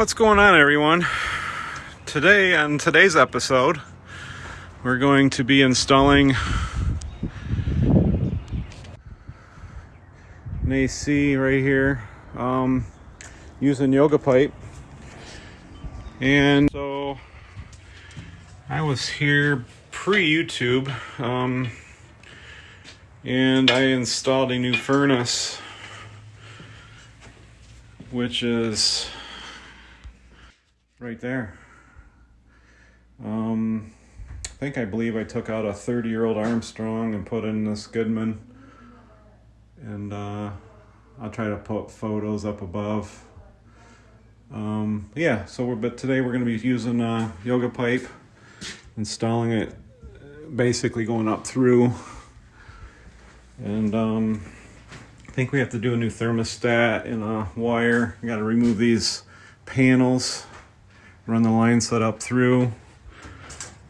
What's going on, everyone? Today, on today's episode, we're going to be installing an AC right here um, using yoga pipe. And so I was here pre YouTube um, and I installed a new furnace, which is right there. Um, I think I believe I took out a 30 year old Armstrong and put in this Goodman. And uh, I'll try to put photos up above. Um, yeah, so we're, but today we're going to be using a yoga pipe, installing it, basically going up through. And um, I think we have to do a new thermostat and a wire. Got to remove these panels run the line set up through.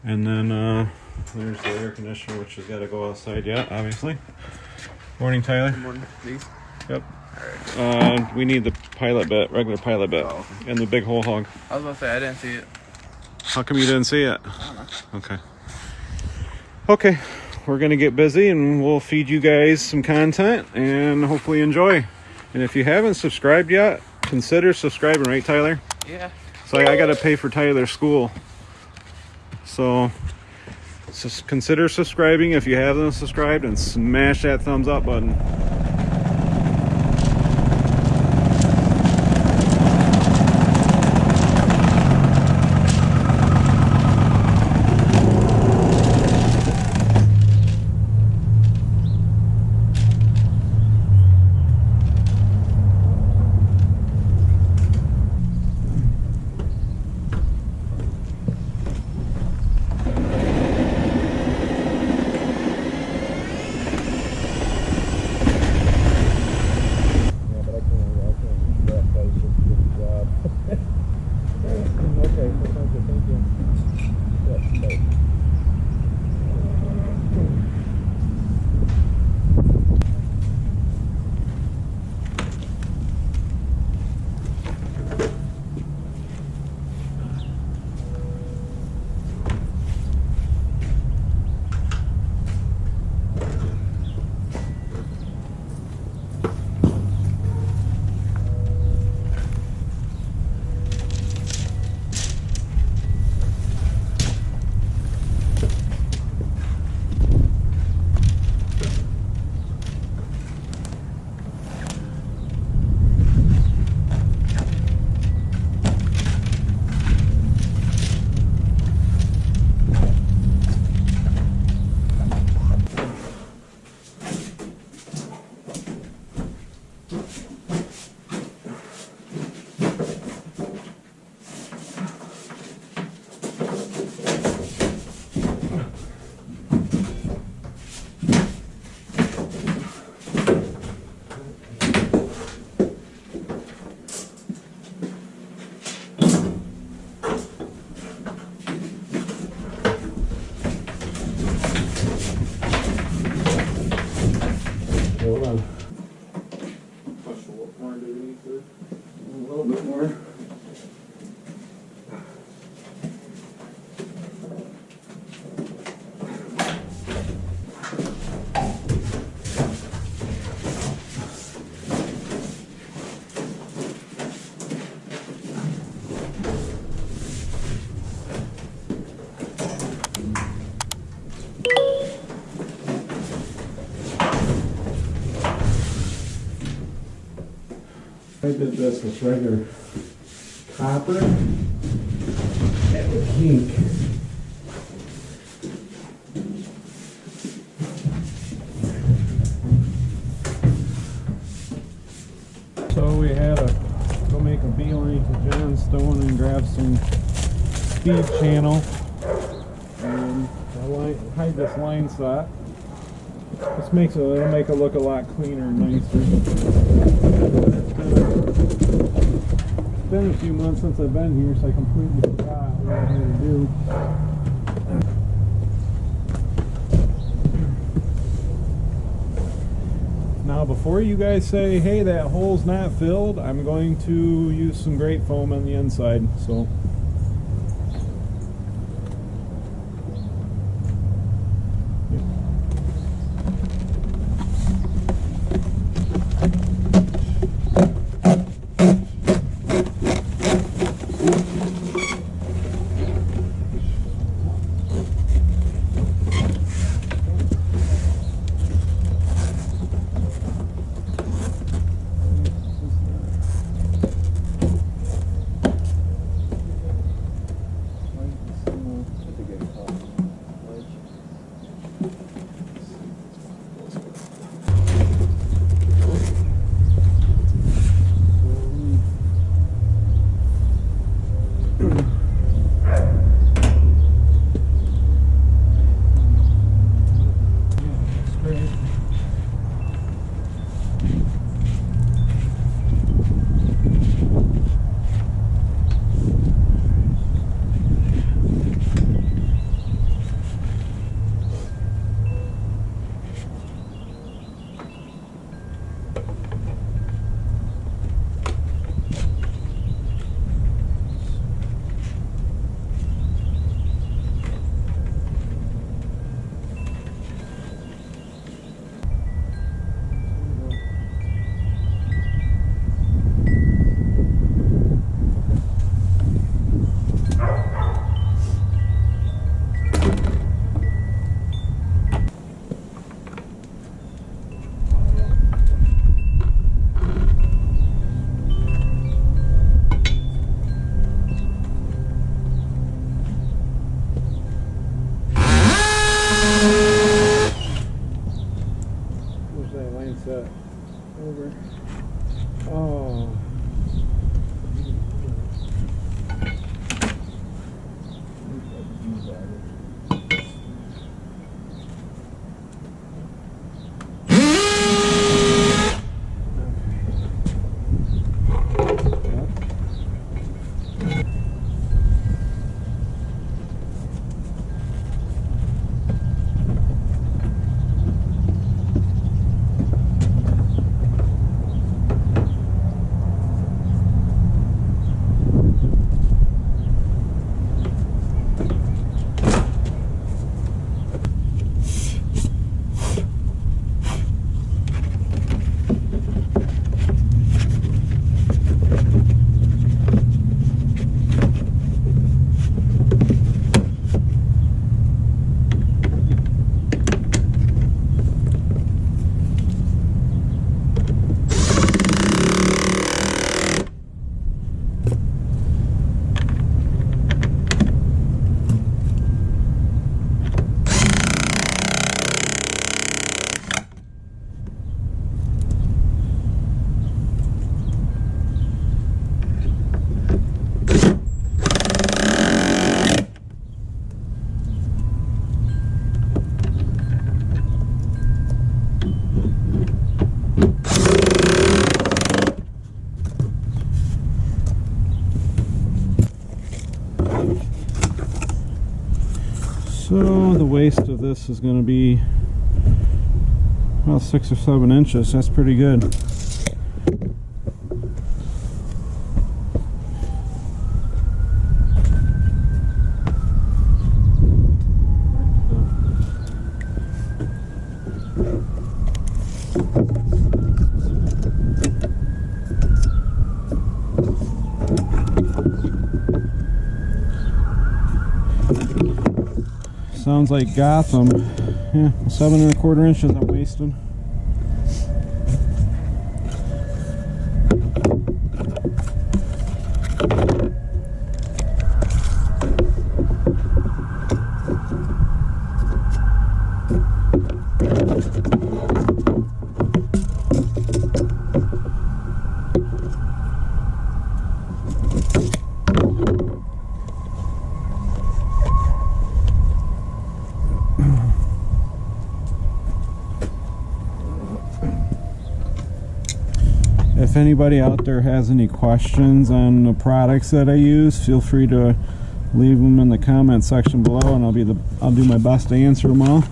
And then uh, there's the air conditioner which has got to go outside yet obviously. Morning tyler. Good morning, these. yep. Uh, we need the pilot bit regular pilot bit Oh, and the big hole hog. I was about to say I didn't see it. how come you didn't see it? I don't know. okay. Okay we're gonna get busy and we'll feed you guys some content and hopefully enjoy. And if you haven't subscribed yet consider subscribing right tyler? Yeah. So I, I got to pay for Tyler's school. So just consider subscribing if you haven't subscribed and smash that thumbs up button. This with regular copper. Would kink. So we had to go make a beeline to Johnstone and grab some speed channel. And hide this line set. This makes it, it'll make it look a lot cleaner and nicer. It's been a few months since I've been here, so I what I to do. Now before you guys say, hey, that hole's not filled, I'm going to use some grate foam on the inside. So. Set? Over. Oh. So the waste of this is going to be about six or seven inches. That's pretty good. Sounds like Gotham. Yeah, seven and a quarter inches I'm wasting. Anybody out there has any questions on the products that I use, feel free to leave them in the comment section below, and I'll be the I'll do my best to answer them all.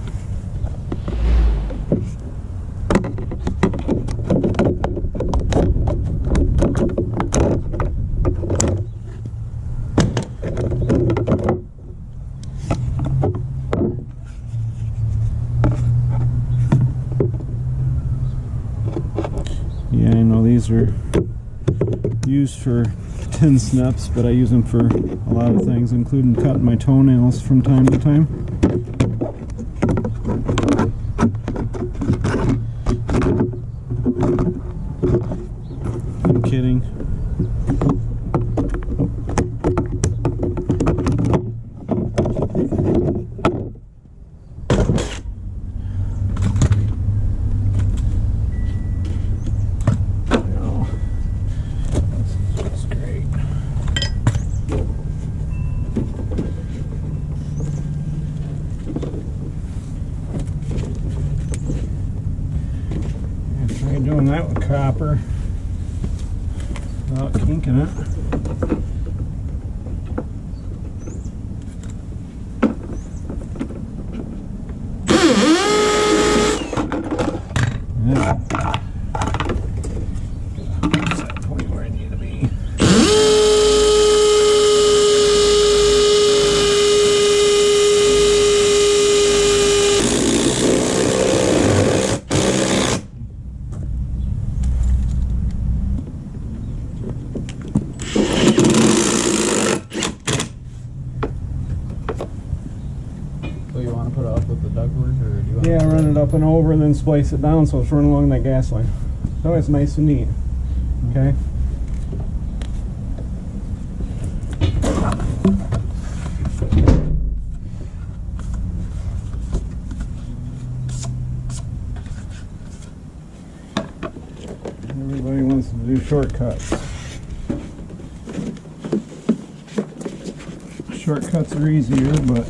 Yeah, I know these are for tin snips, but I use them for a lot of things, including cutting my toenails from time to time. I'm kidding. Oh, That's great. Yeah, Try doing that with copper without kinking it. Yeah. Set point where I need to be. So you want to put it up with the ductwork, or do you want? Yeah, run it up and over and then splice it down so it's running along that gas line. So it's nice and neat. Okay? Everybody wants to do shortcuts. Shortcuts are easier, but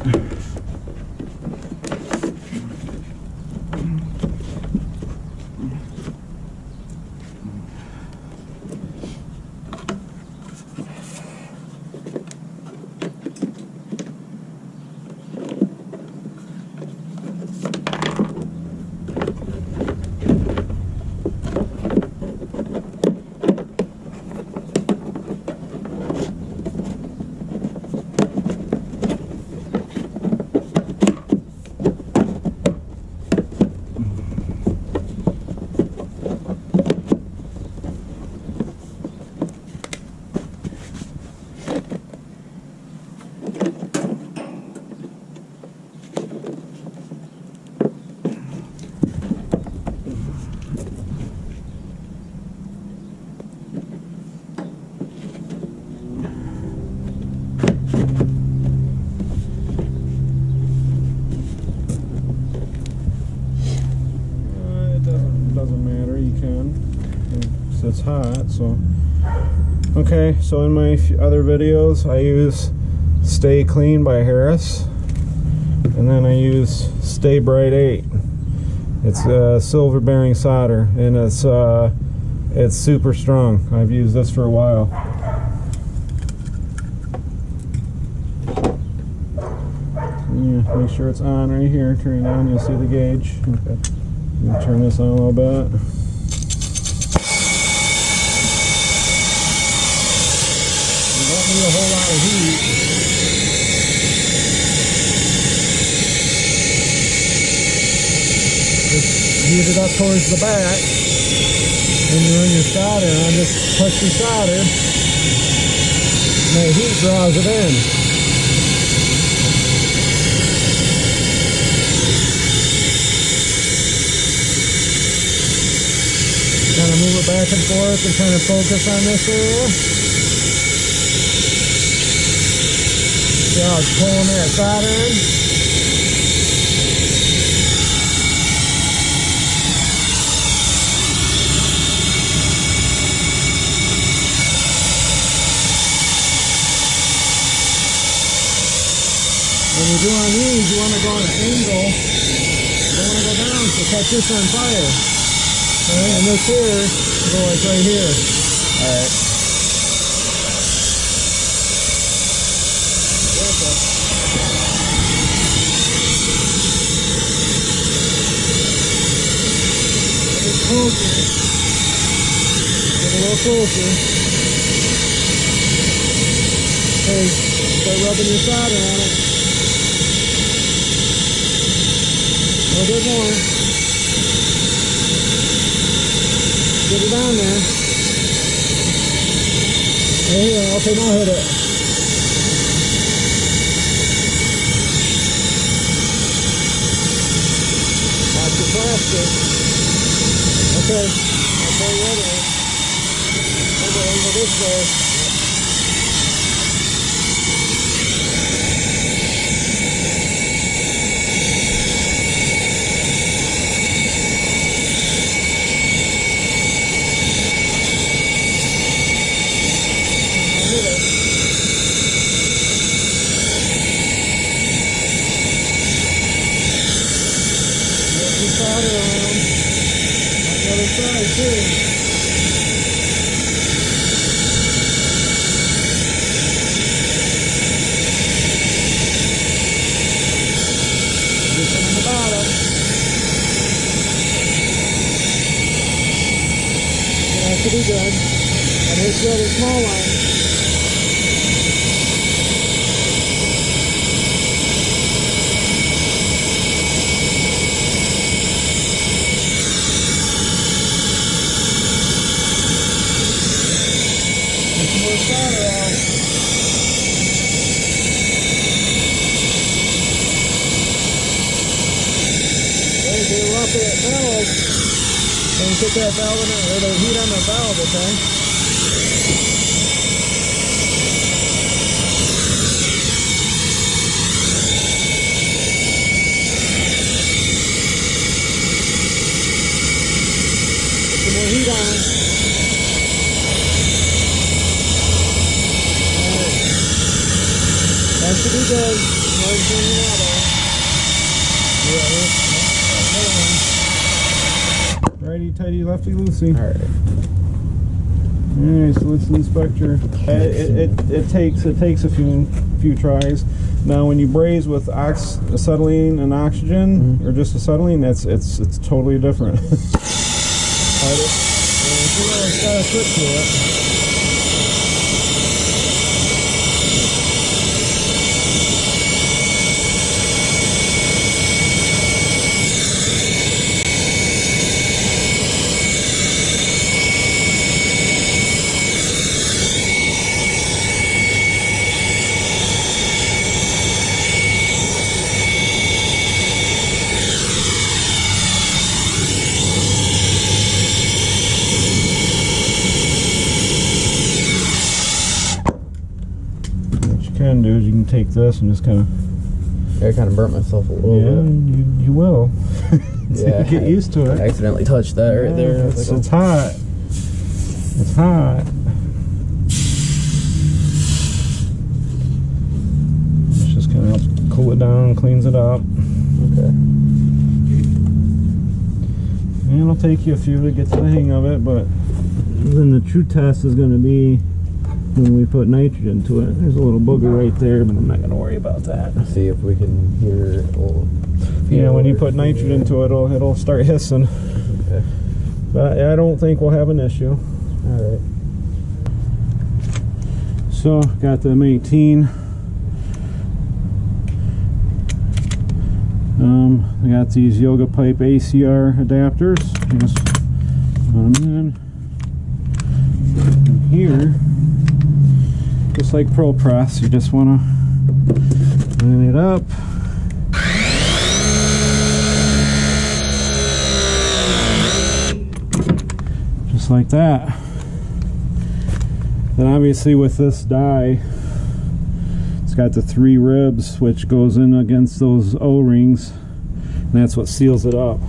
Uh, it doesn't doesn't matter. You can. It's, hot, so. Okay, so in my other videos, I use Stay Clean by Harris, and then I use Stay-Brite Eight. It's uh, silver bearing solder, and it's uh, it's super strong. I've used this for a while. Yeah, make sure it's on right here. Turn it on, you'll see the gauge. Okay. Turn this on a little bit. Don't a whole lot of heat. Heat it up towards the back. When you're run your solder on, just touch your solder. And the heat draws it in. Kind of move it back and forth and kind of focus on this area. How it's pulling that solder in? Eh? When you're doing these, you want to go on an angle. You don't want to go down, so catch this on fire. Alright, and this here, go like right here. Alright. Closer. Get a little closer. Okay, start rubbing your solder on it. bit more. Get it on there. There you go. Okay, now hit it. Watch the plastic. Okay. Okay, ready. Over, over this way. It. Around. Other side too. Just on the good. And here's the small one. Get some more solder out. There, do rough it valve. And put that valve in or the heat on the valve, okay? Some more heat on. Alright. That should be good. The Righty tighty, lefty loosey. Alright. Alright, so let's inspect your. It, it, it, takes it takes a few few tries. Now, when you braze with ox, acetylene and oxygen, mm-hmm. or just acetylene, that's it's it's totally different. Alright, it- and you know, it's got a trick to it. What you can do is you can take this and just kind of I kind of burnt myself a little yeah, bit. you, you will. Yeah. Get used to I it. accidentally touched that right there. It's, like, it's oh. hot. It's hot. It's just kind of helps cool it down, cleans it up. oh, okay. And it'll take you a few to get to the hang of it, but then the true test is going to be when we put nitrogen to it. There's a little booger right there, but I'm not going to worry about that. See if we can hear. Well, Yeah, when you put nitrogen to it, it'll, it'll start hissing. Okay. But I don't think we'll have an issue. All right. So, got the M18. Um, I got these Yoga Pipe ACR adapters. Just put 'em in. And here, just like ProPress, you just want to line it up. Just like that. Then obviously with this die, it's got the three ribs which goes in against those O-rings. And that's what seals it up.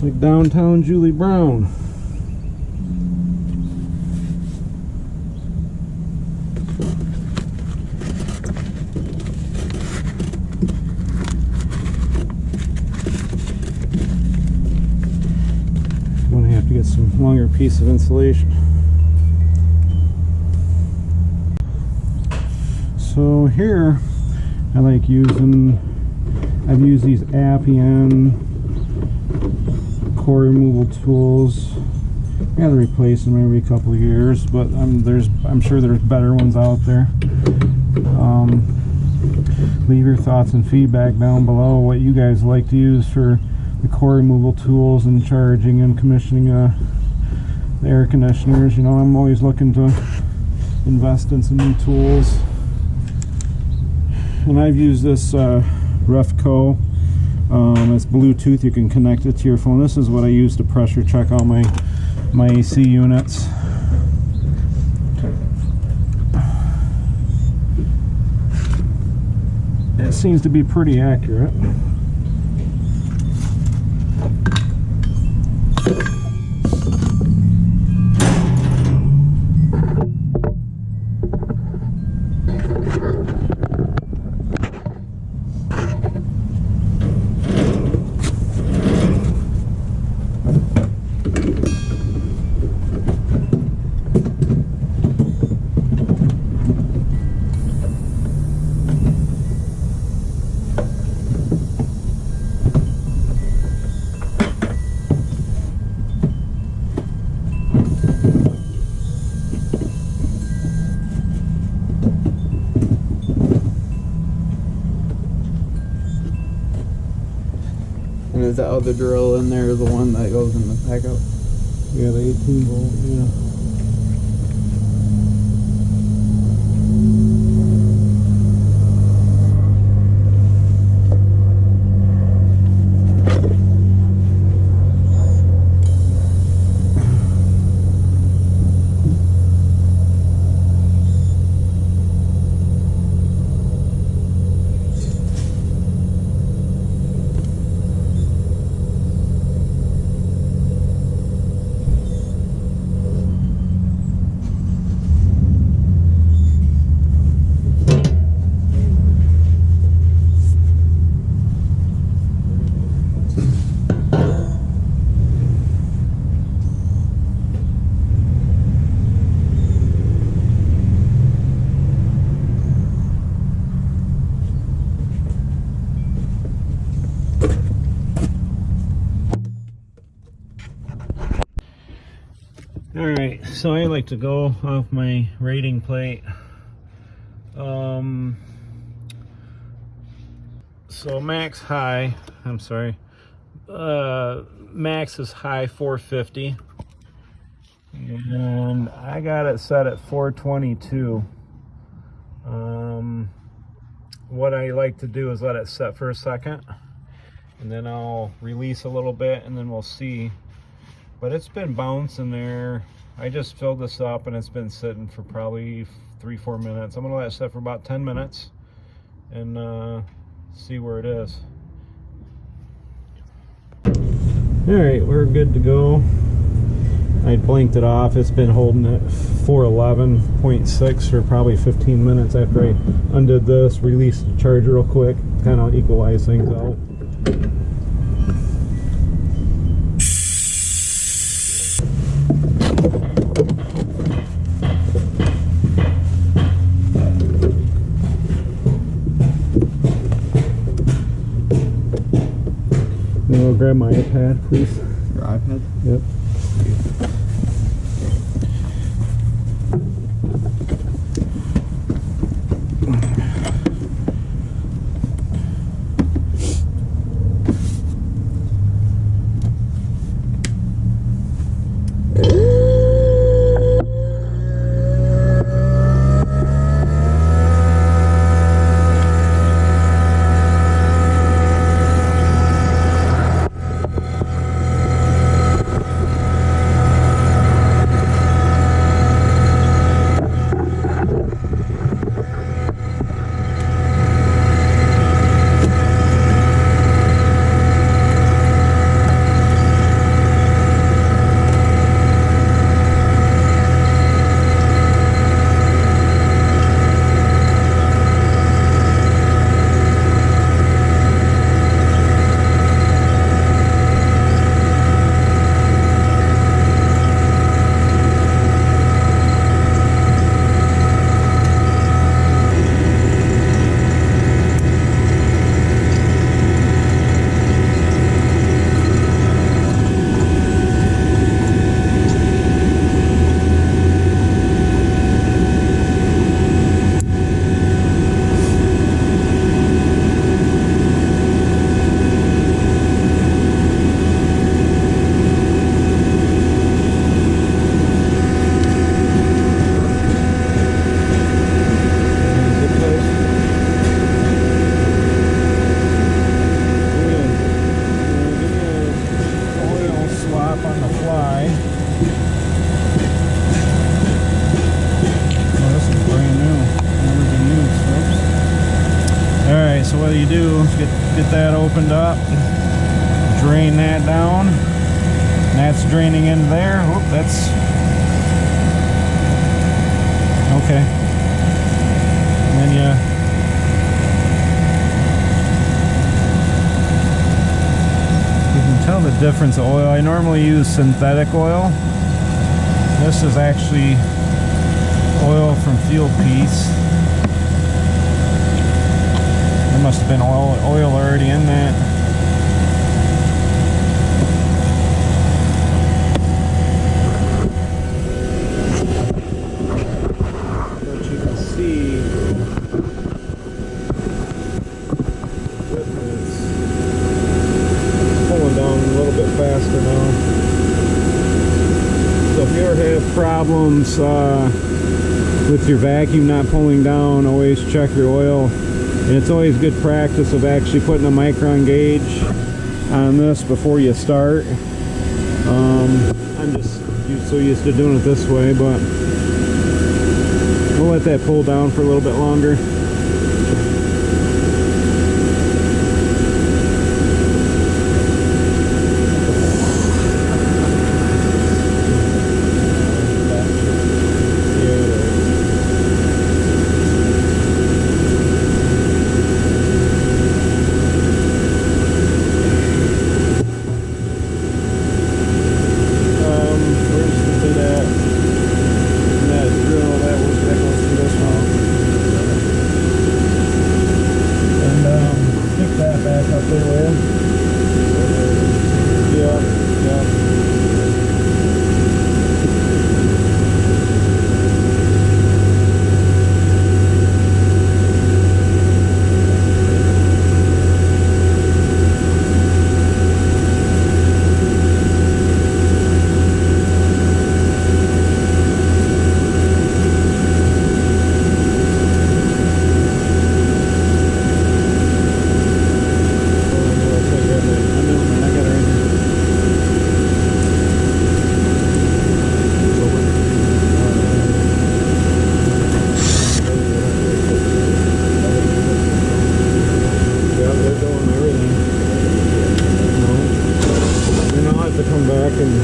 Just like downtown Julie Brown. I'm gonna have to get some longer piece of insulation. So here, I like using. I've used these Appion core removal tools. I gotta replace them every couple of years, but I'm there's I'm sure there's better ones out there. Um, leave your thoughts and feedback down below what you guys like to use for the core removal tools and charging and commissioning uh, the air conditioners. You know, I'm always looking to invest in some new tools. And I've used this uh, Refco. Um, it's Bluetooth. You can connect it to your phone. This is what I use to pressure check all my my AC units. It seems to be pretty accurate. Other drill in there the one that goes in the pickup? Yeah, the 18 volt. To go off my rating plate. Um, so max high, I'm sorry, uh, max is high 450. And I got it set at 422. Um, what I like to do is let it set for a second and then I'll release a little bit and then we'll see but it's been bouncing there. I just filled this up and it's been sitting for probably three, four minutes. I'm gonna let it sit for about 10 minutes and uh, see where it is. All right, we're good to go. I blinked it off. It's been holding at 411.6 for probably 15 minutes after I undid this, released the charge real quick, kind of equalize things out. Grab my iPad, please? Your iPad? Yep. You do is get get that opened up, drain that down. That's draining in there. Whoop, that's okay. And then you tell the difference of oil. I normally use synthetic oil. This is actually oil from Fieldpiece. There must have been oil, oil already in that. But you can see it's pulling down a little bit faster now. So if you ever have problems uh, with your vacuum not pulling down, always check your oil. And it's always good practice of actually putting a micron gauge on this before you start. Um, I'm just so used to doing it this way, but we'll let that pull down for a little bit longer. Um, where's the bit at? That drill, that was, that goes through this one. And, um, pick that back up there, will you? Yeah, yeah. back and you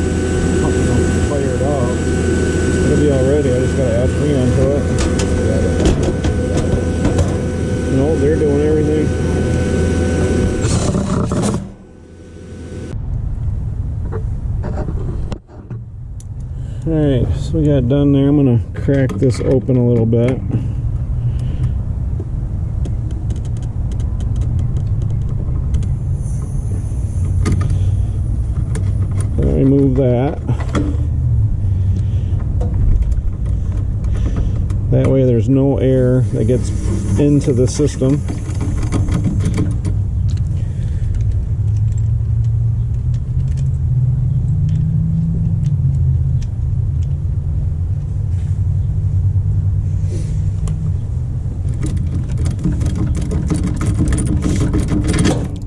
know, fire it off. It'll be all ready. I just gotta add freon to it. No, they're doing everything. Alright, so we done there. I'm gonna crack this open a little bit. remove that. That way there's no air that gets into the system.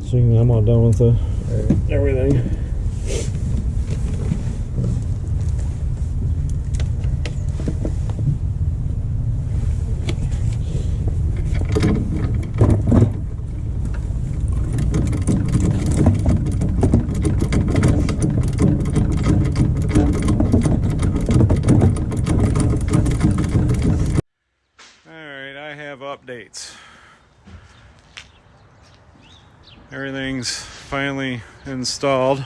So I'm all done with everything. Alright, I have updates. Everything's finally installed.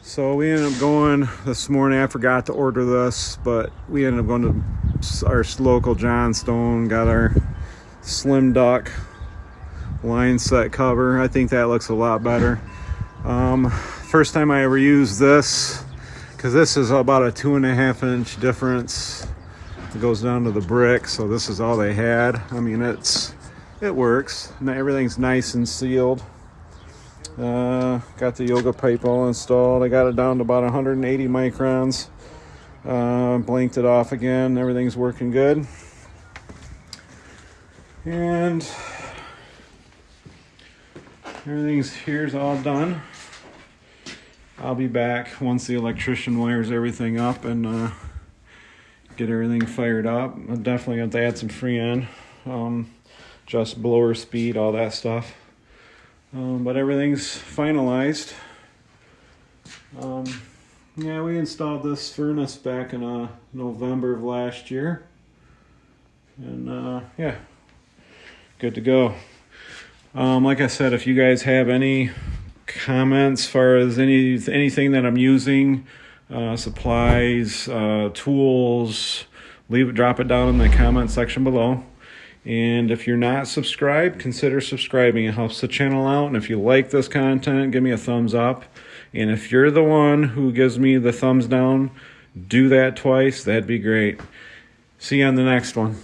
So we ended up going this morning. I forgot to order this, but we ended up going to our local Johnstone, got our SlimDuct line set cover. I think that looks a lot better. Um, first time I ever used this because this is about a two and a half inch difference it goes down to the brick so this is all they had. I mean it's it works. Everything's nice and sealed. Uh, got the yoga pipe all installed. I got it down to about 180 microns. Uh, blinked it off again. Everything's working good. And everything's here's all done. I'll be back once the electrician wires everything up and uh, get everything fired up. I'm definitely going to add some Freon, um, just blower speed, all that stuff. Um, but everything's finalized. Um, yeah, we installed this furnace back in uh, November of last year. And uh, yeah, good to go. Um, like I said, if you guys have any comments as far as any anything that I'm using, uh, supplies, uh, tools, leave it, drop it down in the comment section below. And if you're not subscribed, consider subscribing. It helps the channel out. And if you like this content, give me a thumbs up. And if you're the one who gives me the thumbs down, do that twice. That'd be great. See you on the next one.